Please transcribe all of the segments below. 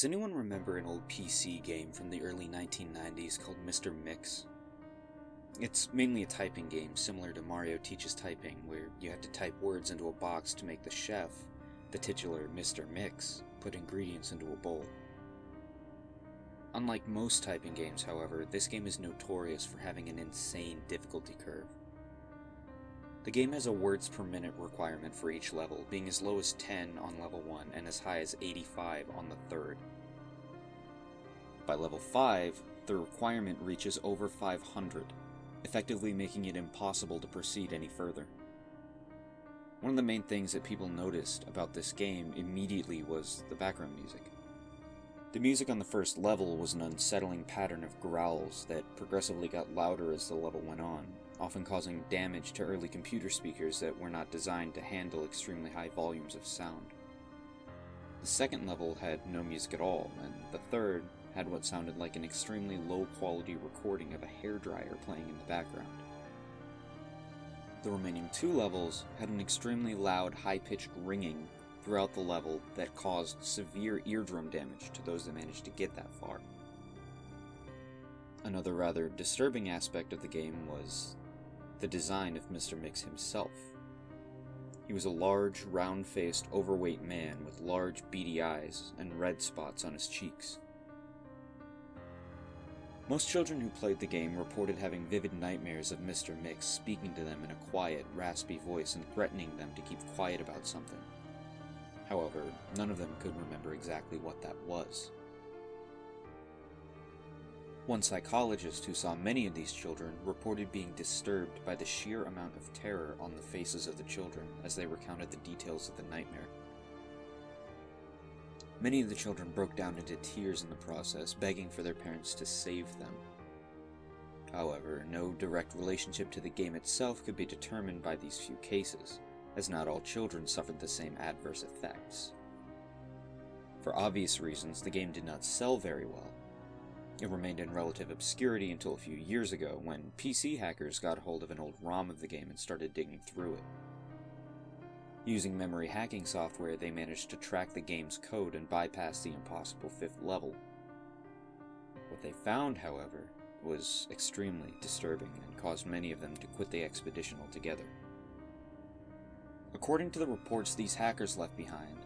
Does anyone remember an old PC game from the early 1990s called Mr. Mix? It's mainly a typing game similar to Mario Teaches Typing, where you have to type words into a box to make the chef, the titular Mr. Mix, put ingredients into a bowl. Unlike most typing games, however, this game is notorious for having an insane difficulty curve. The game has a words per minute requirement for each level, being as low as 10 on level 1 and as high as 85 on the third. By level 5, the requirement reaches over 500, effectively making it impossible to proceed any further. One of the main things that people noticed about this game immediately was the background music. The music on the first level was an unsettling pattern of growls that progressively got louder as the level went on, often causing damage to early computer speakers that were not designed to handle extremely high volumes of sound. The second level had no music at all, and the third had what sounded like an extremely low quality recording of a hairdryer playing in the background. The remaining two levels had an extremely loud, high pitched ringing throughout the level that caused severe eardrum damage to those that managed to get that far. Another rather disturbing aspect of the game was the design of Mr. Mix himself. He was a large, round faced, overweight man with large, beady eyes and red spots on his cheeks. Most children who played the game reported having vivid nightmares of Mr. Mix speaking to them in a quiet, raspy voice and threatening them to keep quiet about something. However, none of them could remember exactly what that was. One psychologist who saw many of these children reported being disturbed by the sheer amount of terror on the faces of the children as they recounted the details of the nightmare. Many of the children broke down into tears in the process, begging for their parents to save them. However, no direct relationship to the game itself could be determined by these few cases, as not all children suffered the same adverse effects. For obvious reasons, the game did not sell very well, it remained in relative obscurity until a few years ago when PC hackers got hold of an old ROM of the game and started digging through it. Using memory hacking software, they managed to track the game's code and bypass the impossible fifth level. What they found, however, was extremely disturbing and caused many of them to quit the expedition altogether. According to the reports these hackers left behind,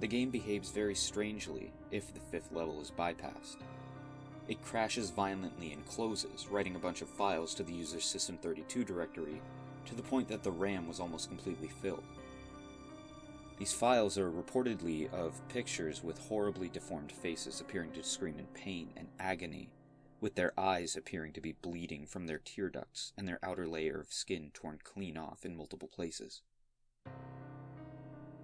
the game behaves very strangely if the fifth level is bypassed. It crashes violently and closes, writing a bunch of files to the user's System32 directory to the point that the RAM was almost completely filled. These files are reportedly of pictures with horribly deformed faces appearing to scream in pain and agony, with their eyes appearing to be bleeding from their tear ducts and their outer layer of skin torn clean off in multiple places.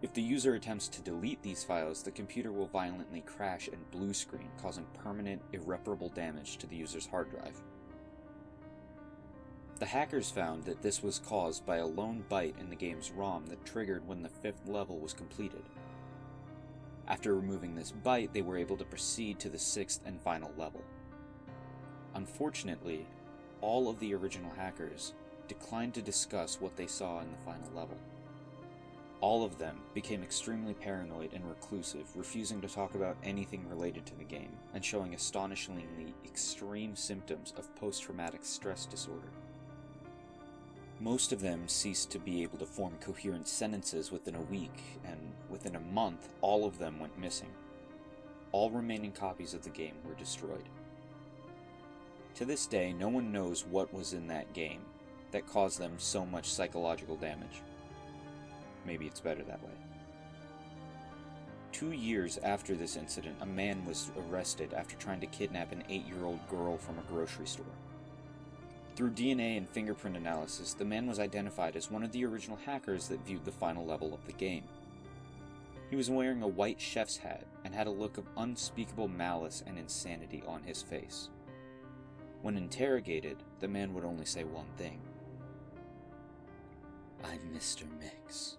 If the user attempts to delete these files, the computer will violently crash and blue screen, causing permanent, irreparable damage to the user's hard drive. The hackers found that this was caused by a lone byte in the game's ROM that triggered when the fifth level was completed. After removing this byte, they were able to proceed to the sixth and final level. Unfortunately, all of the original hackers declined to discuss what they saw in the final level. All of them became extremely paranoid and reclusive, refusing to talk about anything related to the game, and showing astonishingly extreme symptoms of post-traumatic stress disorder. Most of them ceased to be able to form coherent sentences within a week, and within a month, all of them went missing. All remaining copies of the game were destroyed. To this day, no one knows what was in that game that caused them so much psychological damage. Maybe it's better that way. Two years after this incident, a man was arrested after trying to kidnap an eight year old girl from a grocery store. Through DNA and fingerprint analysis, the man was identified as one of the original hackers that viewed the final level of the game. He was wearing a white chef's hat and had a look of unspeakable malice and insanity on his face. When interrogated, the man would only say one thing I'm Mr. Mix.